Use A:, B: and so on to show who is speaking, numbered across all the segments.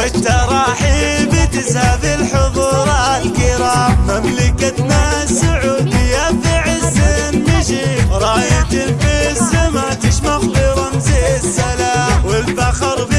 A: والترحيب تزهب الحضور الكرام. مملكتنا السعودية في عز النشيد راية في السماء تشمخ برمز السلام. والفخر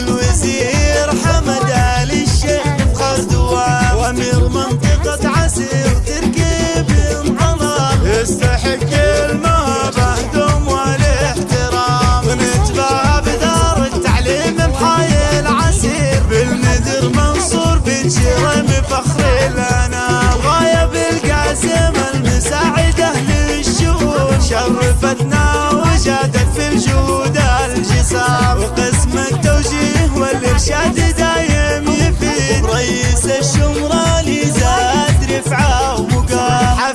A: ونشيد بالوزير حمد آل الشيخ خردوان وأمير منطقة عسير تركيب انطلق يستحق المهبة دوم والاحترام. ونتباهى بدار التعليم بحي العسير. بالمدير منصور بن شيرم فخر لنا غاية بالقاسم المساعدة للشؤون شرفتنا وجادت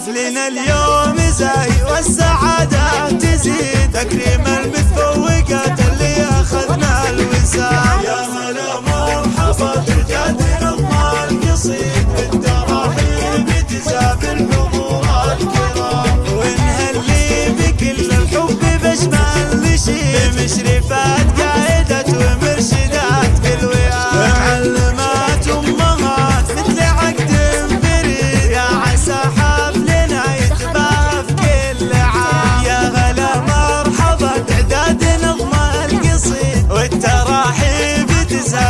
A: حفلنا اليوم زاهي والسعادة تزيد. تكريم المتفوقات اللي أخذنا الوسام يا هلا مرحبا تجاد نظم القصيد بالتراحيب تزاب الحضور الكرام. ونهلي بكل الحب بجمال. نشيد بمشرفات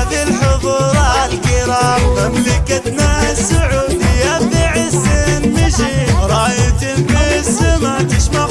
A: في الحضور الكرام مملكتنا السعودية في عز النشيد راية في السماء تشمخ